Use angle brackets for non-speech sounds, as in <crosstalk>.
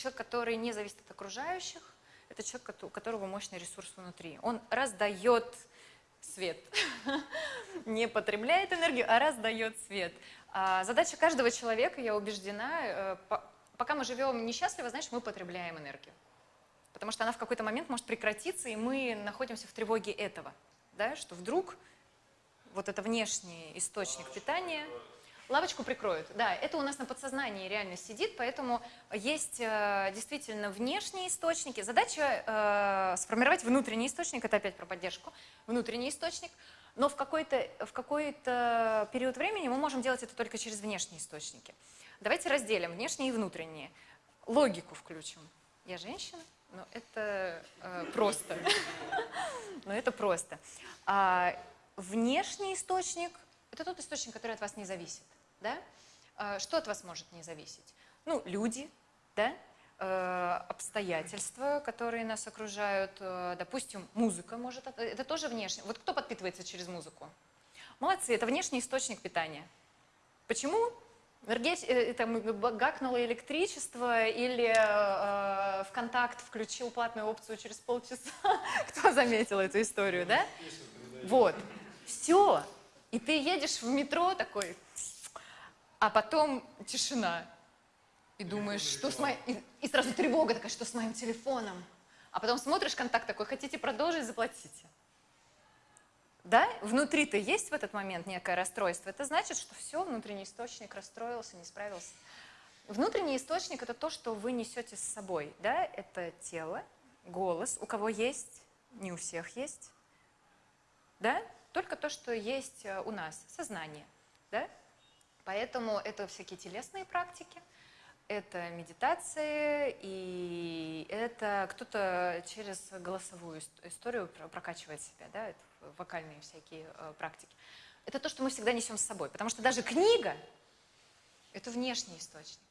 человек, который не зависит от окружающих, это человек, у которого мощный ресурс внутри. Он раздает свет, <laughs> не потребляет энергию, а раздает свет. А задача каждого человека, я убеждена, э, пока мы живем несчастливо, значит, мы потребляем энергию. Потому что она в какой-то момент может прекратиться, и мы находимся в тревоге этого, да, что вдруг вот это внешний источник питания Лавочку прикроют, да, это у нас на подсознании реально сидит, поэтому есть э, действительно внешние источники. Задача э, сформировать внутренний источник, это опять про поддержку, внутренний источник, но в какой-то в какой период времени мы можем делать это только через внешние источники. Давайте разделим внешние и внутренние. Логику включим. Я женщина, но это э, просто. <laughs> Но это просто. А внешний источник – это тот источник, который от вас не зависит да? А, что от вас может не зависеть? Ну, люди, да? А, обстоятельства, которые нас окружают, а, допустим, музыка может, это тоже внешне. Вот кто подпитывается через музыку? Молодцы, это внешний источник питания. Почему? Э, там, гакнуло электричество или э, ВКонтакт включил платную опцию через полчаса. <laughs> Кто заметил эту историю, да? Вот. Все. И ты едешь в метро такой, а потом тишина. И думаешь, что с моим... И, и сразу тревога такая, что с моим телефоном. А потом смотришь контакт такой, хотите продолжить, заплатите. Да? Внутри-то есть в этот момент некое расстройство. Это значит, что все, внутренний источник расстроился, не справился. Внутренний источник – это то, что вы несете с собой. Да? Это тело, голос. У кого есть, не у всех есть. Да? Только то, что есть э, у нас, сознание. Да? Поэтому это всякие телесные практики, это медитации, и это кто-то через голосовую историю прокачивает себя, да, это вокальные всякие э, практики. Это то, что мы всегда несем с собой, потому что даже книга – это внешний источник.